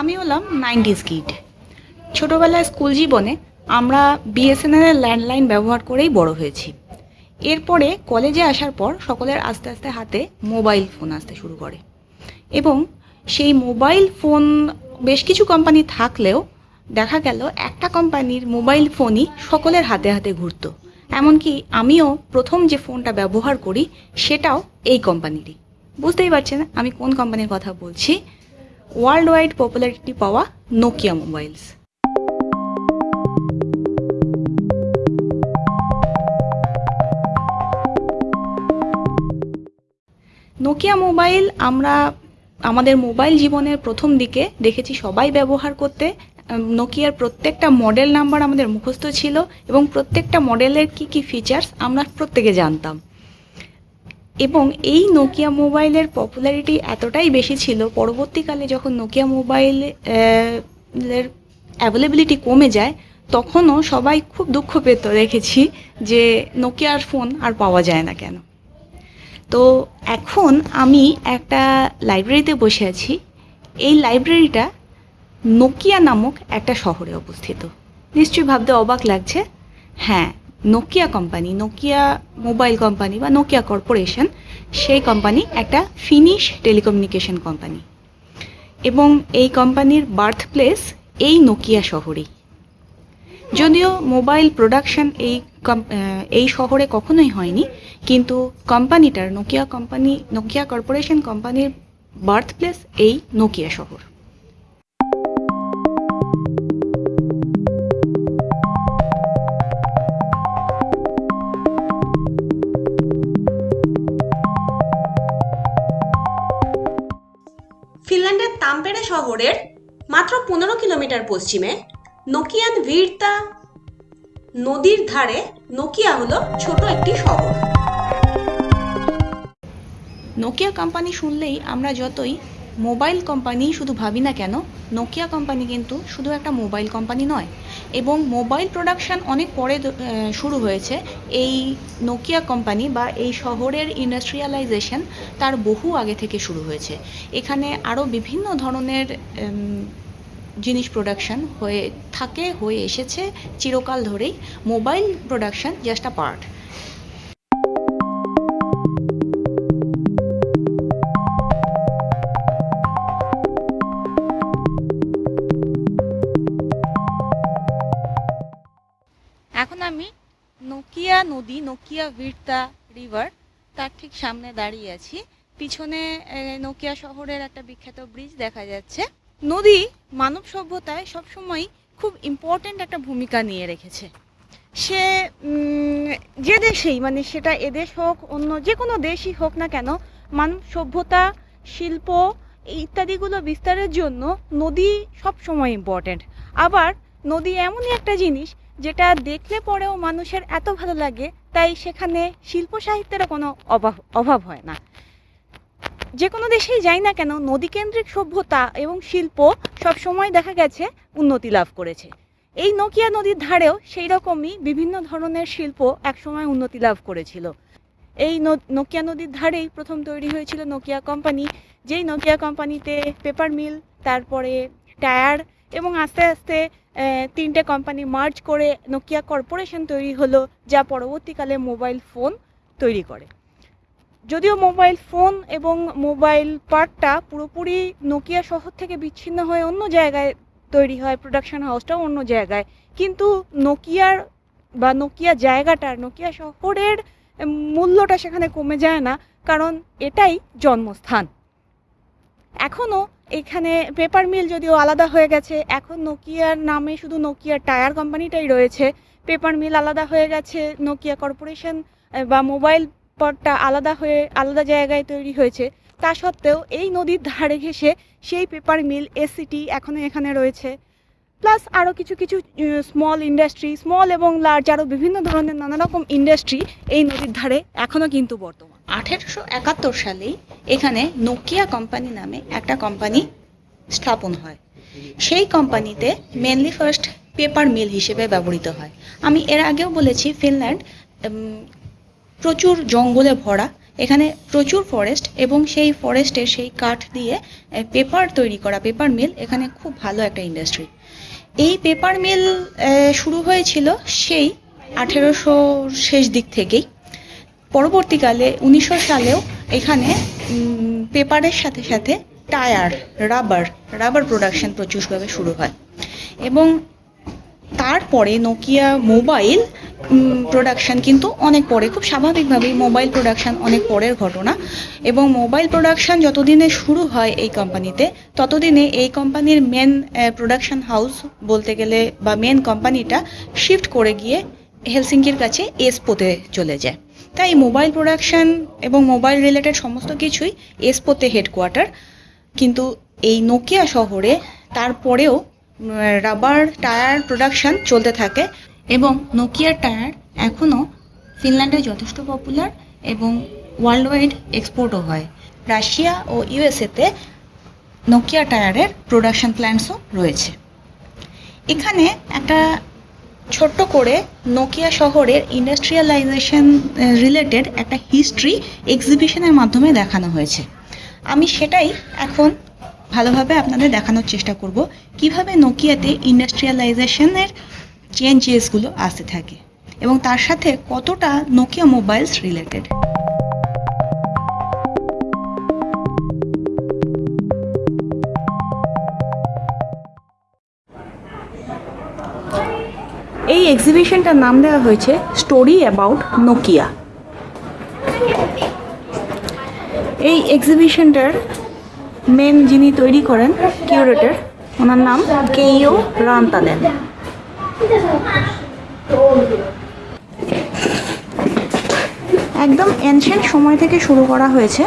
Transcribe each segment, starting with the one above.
আমি হলাম nineties kid. ছোটোবেলায় স্কুল জীবনে আমরা বিএসএনএলের ল্যান্ডলাইন ব্যবহার করেই বড় হয়েছি। এরপরে কলেজে আসার পর সকলের আস্তে আস্তে হাতে মোবাইল ফোন আসতে শুরু করে। এবং সেই মোবাইল ফোন, বেশ কিছু কোম্পানি থাকলেও দেখা গেল একটা কোম্পানির মোবাইল ফোনই সকলের হাতে হাতে ঘুরতো। এমনকি আমিও প্রথম যে ফোনটা ব্যবহার করি সেটাও এই কোম্পানিরই। বুঝতেই পারছেন আমি কোন কোম্পানির কথা বলছি? ওয়ার্ল্ড ওয়াইড পপুলারিটি পাওয়া নোকিয়া মোবাইলস নোকিয়া মোবাইল আমরা আমাদের মোবাইল জীবনের প্রথম দিকে দেখেছি সবাই ব্যবহার করতে। নোকিয়ার প্রত্যেকটা মডেল নাম্বার আমাদের মুখস্থ ছিল এবং প্রত্যেকটা মডেলের কি কি ফিচার্স আমরা প্রত্যেকে জানতাম। এবং এই নোকিয়া মোবাইলের পপুলারিটি এতটাই বেশি ছিল, পরবর্তীকালে যখন নোকিয়া মোবাইল এর অ্যাভেলেবিলিটি কমে যায়, তখনও সবাই খুব দুঃখ পেত দেখেছি যে নোকিয়ার ফোন আর পাওয়া যায় না কেন। তো এখন আমি একটা লাইব্রেরিতে বসে আছি। এই লাইব্রেরিটা নোকিয়া নামক একটা শহরে অবস্থিত। নিশ্চয়ই ভাবতে অবাক লাগছে? হ্যাঁ Nokia company Nokia mobile company বা নোকিয়া কর্পোরেশন সেই কোম্পানি একটা ফিনিশ টেলিকমিউনিকেশন কোম্পানি এবং এই কোম্পানির বার্থ প্লেস এই নোকিয়া শহরেই। যদিও মোবাইল প্রোডাকশন এই এই শহরে কখনোই হয়নি, কিন্তু কোম্পানিটার নোকিয়া কোম্পানি নোকিয়া কর্পোরেশন কোম্পানির বার্থ প্লেস এই নোকিয়া শহর। তাম্পেরে শহরের মাত্র পনেরো কিলোমিটার পশ্চিমে নোকিয়ান ভিড়তা নদীর ধারে নোকিয়া হলো ছোট একটি শহর। নোকিয়া কোম্পানি শুনলেই আমরা যতই মোবাইল কোম্পানি শুধু ভাবি না কেন নোকিয়া কোম্পানি কিন্তু শুধু একটা মোবাইল কোম্পানি নয়। এবং মোবাইল প্রোডাকশন অনেক পরে শুরু হয়েছে। এই নোকিয়া কোম্পানি বা এই শহরের ইন্ডাস্ট্রিয়ালাইজেশন তার বহু আগে থেকে শুরু হয়েছে। এখানে আরও বিভিন্ন ধরনের জিনিস প্রোডাকশন হয়ে থাকে, হয়ে এসেছে চিরকাল ধরেই। Mobile production just a part নদী নোকিয়া ভিরতা রিভার তার ঠিক সামনে দাঁড়িয়ে আছি। পিছনে নোকিয়া শহরের একটা বিখ্যাত ব্রিজ দেখা যাচ্ছে। নদী মানব সভ্যতায় সবসময় খুব ইম্পর্ট্যান্ট একটা ভূমিকা নিয়ে রেখেছে। সে যে দেশেই মানে সেটা এদেশ হোক, অন্য যে কোনো দেশই হোক না কেন, মানব সভ্যতা, শিল্প ইত্যাদিগুলো বিস্তারের জন্য নদী সব সময় ইম্পর্ট্যান্ট আবার নদী এমনই একটা জিনিস যেটা দেখলে পরেও মানুষের এত ভালো লাগে, তাই সেখানে শিল্প সাহিত্যেরও কোনো অভাব অভাব হয় না। যে কোনো দেশেই যাই না কেন, নদীকেন্দ্রিক সভ্যতা এবং শিল্প সব সময় দেখা গেছে উন্নতি লাভ করেছে। এই নোকিয়া নদীর ধারেও সেই রকমই বিভিন্ন ধরনের শিল্প একসময় উন্নতি লাভ করেছিল। এই নোকিয়া নদীর ধারেই প্রথম তৈরি হয়েছিল নোকিয়া কোম্পানি, যেই নোকিয়া কোম্পানিতে পেপার মিল, তারপরে টায়ার এবং আস্তে আস্তে তিনটে কোম্পানি মার্জ করে নোকিয়া কর্পোরেশন তৈরি হলো, যা পরবর্তীকালে মোবাইল ফোন তৈরি করে। যদিও মোবাইল ফোন এবং মোবাইল পার্টটা পুরোপুরি নোকিয়া শহর থেকে বিচ্ছিন্ন হয়ে অন্য জায়গায় তৈরি হয় প্রোডাকশন হাউসটাও অন্য জায়গায়। কিন্তু নোকিয়ার বা নোকিয়া জায়গাটার নোকিয়া শহরের মূল্যটা সেখানে কমে যায় না, কারণ এটাই জন্মস্থান। এখনও এখানে পেপার মিল যদিও আলাদা হয়ে গেছে, এখন নোকিয়ার নামে শুধু নোকিয়া টায়ার কোম্পানিটাই রয়েছে। পেপার মিল আলাদা হয়ে গেছে নোকিয়া কর্পোরেশন বা মোবাইল পটটা আলাদা হয়ে, আলাদা জায়গায় তৈরি হয়েছে। তা সত্ত্বেও এই নদীর ধারে ঘেসে সেই পেপার মিল এসিটি এখনও এখানে রয়েছে। প্লাস আরও কিছু কিছু স্মল ইন্ডাস্ট্রি স্মল এবং লার্জ আরও বিভিন্ন ধরনের নানা রকম ইন্ডাস্ট্রি এই নদীর ধারে এখনও কিন্তু বর্তমান। আঠেরোশো একাত্তর সালেই এখানে নোকিয়া কোম্পানি নামে একটা কোম্পানি স্থাপন হয়। সেই কোম্পানিতে মেনলি ফার্স্ট পেপার মিল হিসেবে ব্যবহৃত হয়। আমি এর আগেও বলেছি ফিনল্যান্ড প্রচুর জঙ্গলে ভরা। এখানে প্রচুর ফরেস্ট এবং সেই ফরেস্টের সেই কাঠ দিয়ে পেপার তৈরি করা পেপার মিল এখানে খুব ভালো একটা ইন্ডাস্ট্রি এই পেপার মিল শুরু হয়েছিল সেই আঠেরোশো শেষ দিক থেকেই। পরবর্তীকালে উনিশশো সালেও এখানে পেপারের সাথে সাথে টায়ার রাবার রাবার প্রোডাকশন প্রচুরভাবে শুরু হয়। এবং তারপরে নোকিয়া মোবাইল প্রোডাকশন কিন্তু অনেক পরে, খুব স্বাভাবিকভাবেই মোবাইল প্রোডাকশান অনেক পরের ঘটনা। এবং মোবাইল প্রোডাকশন যতদিনে শুরু হয় এই কোম্পানিতে ততদিনে এই কোম্পানির মেন প্রোডাকশন হাউস বলতে গেলে বা মেন কোম্পানিটা শিফট করে গিয়ে হেলসিঙ্কির কাছে এসপোতে চলে যায়। তাই মোবাইল প্রোডাকশান এবং মোবাইল রিলেটেড সমস্ত কিছুই এসপোতে হেডকোয়ার্টার কিন্তু এই নোকিয়া শহরে তারপরেও রাবার টায়ার প্রোডাকশন চলতে থাকে। এবং নোকিয়ার টায়ার এখনও ফিনল্যান্ডে যথেষ্ট পপুলার এবং ওয়ার্ল্ড ওয়াইড এক্সপোর্টও হয়। রাশিয়া ও ইউএসএতে নোকিয়া টায়ারের প্রোডাকশন প্ল্যান্টসও রয়েছে। এখানে একটা ছোট্ট করে নোকিয়া শহরের ইন্ডাস্ট্রিয়ালাইজেশন রিলেটেড একটা হিস্ট্রি এক্সিবিশনের মাধ্যমে দেখানো হয়েছে। আমি সেটাই এখন ভালোভাবে আপনাদের দেখানোর চেষ্টা করব। কীভাবে নোকিয়াতে ইন্ডাস্ট্রিয়ালাইজেশনের চেঞ্জেসগুলো আসতে থাকে এবং তার সাথে কতটা নোকিয়া মোবাইলস রিলেটেড এই এক্সিবিশনটার নাম দেওয়া হয়েছে স্টোরি অ্যাবাউট নোকিয়া এই এক্সিবিশনটার মেন যিনি তৈরি করেন কিউরেটর ওনার নাম কেইও রান্তানেন একদম এনশেন্ট সময় থেকে শুরু করা হয়েছে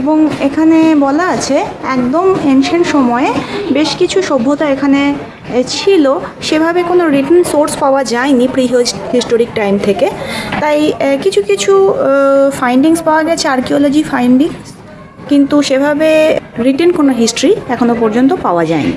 এবং এখানে বলা আছে একদম এনশেন্ট সময়ে বেশ কিছু সভ্যতা এখানে ছিল। সেভাবে কোনো রিটেন সোর্স পাওয়া যায়নি প্রি হিস্টোরিক টাইম থেকে। তাই কিছু কিছু ফাইন্ডিংস পাওয়া গেছে আর্কিওলজি ফাইন্ডিংস কিন্তু সেভাবে রিটেন কোনো হিস্ট্রি এখনও পর্যন্ত পাওয়া যায়নি।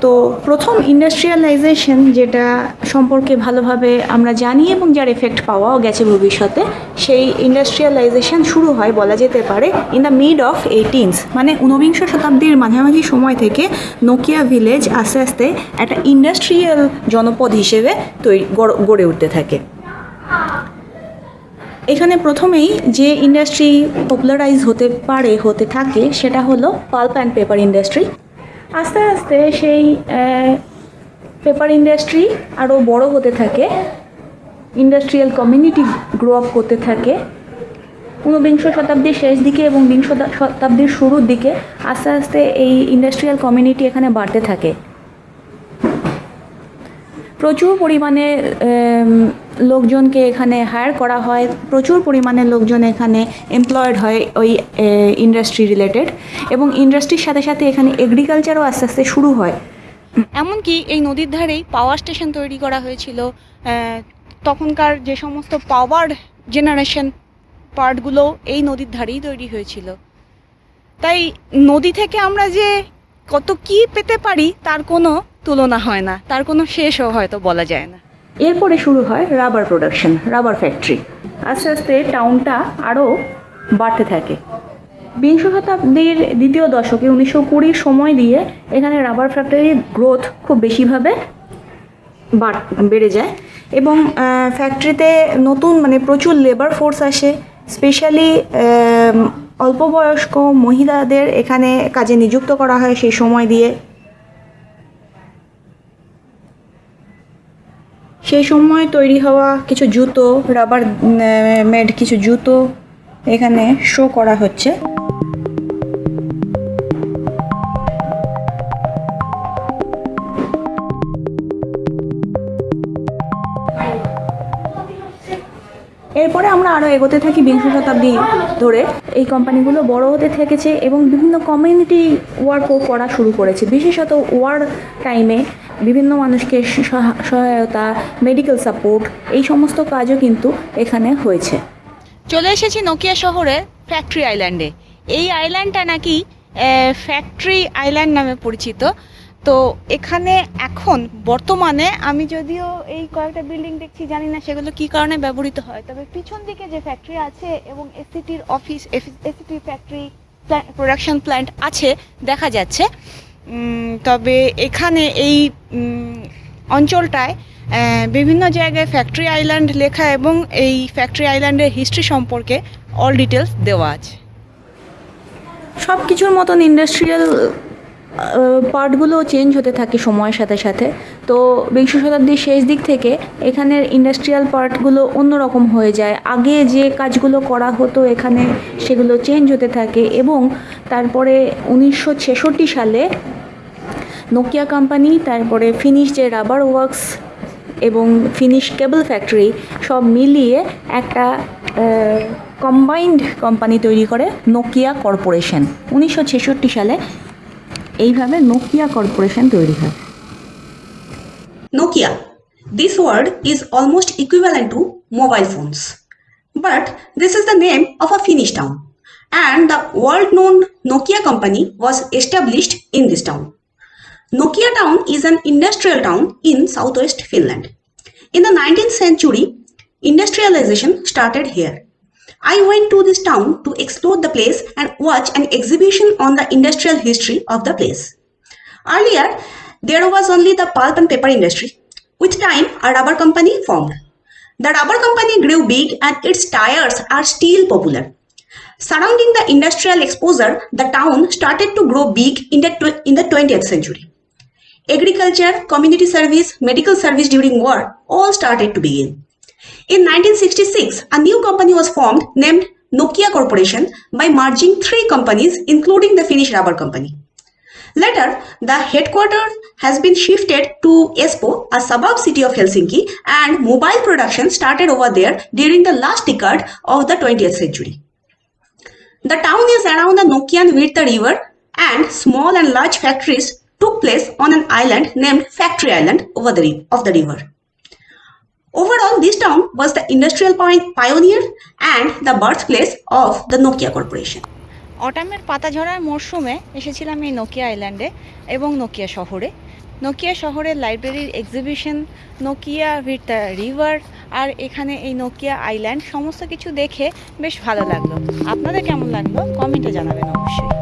তো প্রথম ইন্ডাস্ট্রিয়ালাইজেশন যেটা সম্পর্কে ভালোভাবে আমরা জানি এবং যার এফেক্ট পাওয়াও গেছে ভবিষ্যতে, সেই ইন্ডাস্ট্রিয়ালাইজেশন শুরু হয় বলা যেতে পারে in the mid of eighteens মানে ঊনবিংশ শতাব্দীর মাঝামাঝি সময় থেকে নোকিয়া ভিলেজ আস্তে আস্তে একটা ইন্ডাস্ট্রিয়াল জনপদ হিসেবে তৈরি, গড়- উঠতে থাকে। এখানে প্রথমেই যে ইন্ডাস্ট্রি পপুলারাইজ হতে পারে, হতে থাকে, সেটা হলো পাল্প অ্যান্ড পেপার ইন্ডাস্ট্রি আস্তে আস্তে সেই পেপার ইন্ডাস্ট্রি আরও বড় হতে থাকে ইন্ডাস্ট্রিয়াল কমিউনিটি গ্রো আপ করতে থাকে। ঊনবিংশ শতাব্দীর শেষ দিকে এবং বিংশ শতাব্দীর শুরুর দিকে আস্তে আস্তে এই ইন্ডাস্ট্রিয়াল কমিউনিটি এখানে বাড়তে থাকে। প্রচুর পরিমাণে লোকজনকে এখানে হায়ার করা হয়। প্রচুর পরিমাণে লোকজন এখানে এমপ্লয়েড হয় ওই ইন্ডাস্ট্রি রিলেটেড এবং ইন্ডাস্ট্রির সাথে সাথে এখানে এগ্রিকালচারও আস্তে আস্তে শুরু হয়। এমনকি এই নদীর ধারেই পাওয়ার স্টেশন তৈরি করা হয়েছিল। তখনকার যে সমস্ত পাওয়ার জেনারেশন পার্টগুলো এই নদীর ধারেই তৈরি হয়েছিল। তাই নদী থেকে আমরা যে কত কি পেতে পারি, তার কোনো তুলনা হয় না। তার কোনো শেষও হয়তো বলা যায় না। এরপরে শুরু হয় রাবার প্রোডাকশন রাবার ফ্যাক্টরি আস্তে আস্তে টাউনটা আরও বাড়তে থাকে। বিংশ শতাব্দীর দ্বিতীয় দশকে উনিশশো কুড়ির সময় দিয়ে এখানে রাবার ফ্যাক্টরির গ্রোথ খুব বেশিভাবে বাড়- যায় এবং ফ্যাক্টরিতে নতুন মানে প্রচুর লেবার ফোর্স আসে স্পেশালি অল্প বয়স্ক মহিলাদের এখানে কাজে নিযুক্ত করা হয় সেই সময় দিয়ে। সেই সময় তৈরি হওয়া কিছু জুতো রাবার মেড কিছু জুতো এখানে শো করা হচ্ছে। এরপরে আমরা আরও এগোতে থাকি বিংশ শতাব্দী ধরে। এই কোম্পানিগুলো বড় হতে থেকেছে এবং বিভিন্ন কমিউনিটি ওয়ার্কও করা শুরু করেছে। বিশেষত ওয়ার টাইমে বিভিন্ন মানুষকে সহা- সহায়তা মেডিকেল সাপোর্ট এই সমস্ত কাজও কিন্তু এখানে হয়েছে। চলে এসেছি নোকিয়া শহরের ফ্যাক্টরি আইল্যান্ডে এই আইল্যান্ডটা নাকি ফ্যাক্টরি আইল্যান্ড নামে পরিচিত। তো এখানে এখন, বর্তমানে আমি যদিও এই কয়েকটা বিল্ডিং দেখছি, জানি না সেগুলো কি কারণে ব্যবহৃত হয়। তবে পিছন দিকে যে ফ্যাক্টরি আছে এবং এসিটির অফিস এসিটির ফ্যাক্টরি প্রোডাকশন প্ল্যান্ট আছে, দেখা যাচ্ছে। তবে এখানে এই অঞ্চলটায় বিভিন্ন জায়গায় ফ্যাক্টরি আইল্যান্ড লেখা এবং এই ফ্যাক্টরি আইল্যান্ডের হিস্ট্রি সম্পর্কে অল ডিটেলস দেওয়া আছে। সব কিছুর মতন ইন্ডাস্ট্রিয়াল পার্টগুলো চেঞ্জ হতে থাকে সময়ের সাথে সাথে। তো বিংশ শতাব্দীর শেষ দিক থেকে এখানের ইন্ডাস্ট্রিয়াল পার্টগুলো অন্যরকম হয়ে যায়। আগে যে কাজগুলো করা হতো এখানে সেগুলো চেঞ্জ হতে থাকে এবং তারপরে উনিশশো ছেষট্টি সালে নোকিয়া কোম্পানি তারপরে ফিনিশ যে রাবার ওয়ার্কস এবং ফিনিশ কেবল ফ্যাক্টরি সব মিলিয়ে একটা কম্বাইন্ড কোম্পানি তৈরি করে নোকিয়া কর্পোরেশন উনিশশো ছেষট্টি সালে এইভাবে নোকিয়া কর্পোরেশন তৈরি হয়। Nokia this word is almost equivalent to mobile phones but this is the name of a Finnish town and the world known Nokia company was established in this town Nokia town is an industrial town in southwest Finland. In the 19th century, industrialization started here. I went to this town to explore the place and watch an exhibition on the industrial history of the place. Earlier, there was only the pulp and paper industry. With time, a rubber company formed. The rubber company grew big and its tires are still popular. Surrounding the industrial exposure, the town started to grow big in the, in the 20th century. Agriculture, community service, medical service during war all started to begin. In 1966, a new company was formed named Nokia Corporation by merging three companies, including the Finnish rubber company. Later, the headquarters has been shifted to Espoo, a suburb city of Helsinki, and mobile production started over there during the last decade of the 20th century. The town is around the Nokian Virta river, and small and large factories took place on an island named Factory Island over the of the river. Overall, this town was the industrial pioneer and the birthplace of the Nokia Corporation. অটামের পাতা ঝরার মরশুমে এসেছিলাম এই Nokia আইল্যান্ডে এবং Nokia শহরে Nokia শহরের লাইব্রেরির exhibition Nokia with the river আর এখানে এই নোকিয়া আইল্যান্ড সমস্ত কিছু দেখে বেশ ভালো লাগল আপনাদের কেমন লাগল কমেন্টে জানাবেন অবশ্যই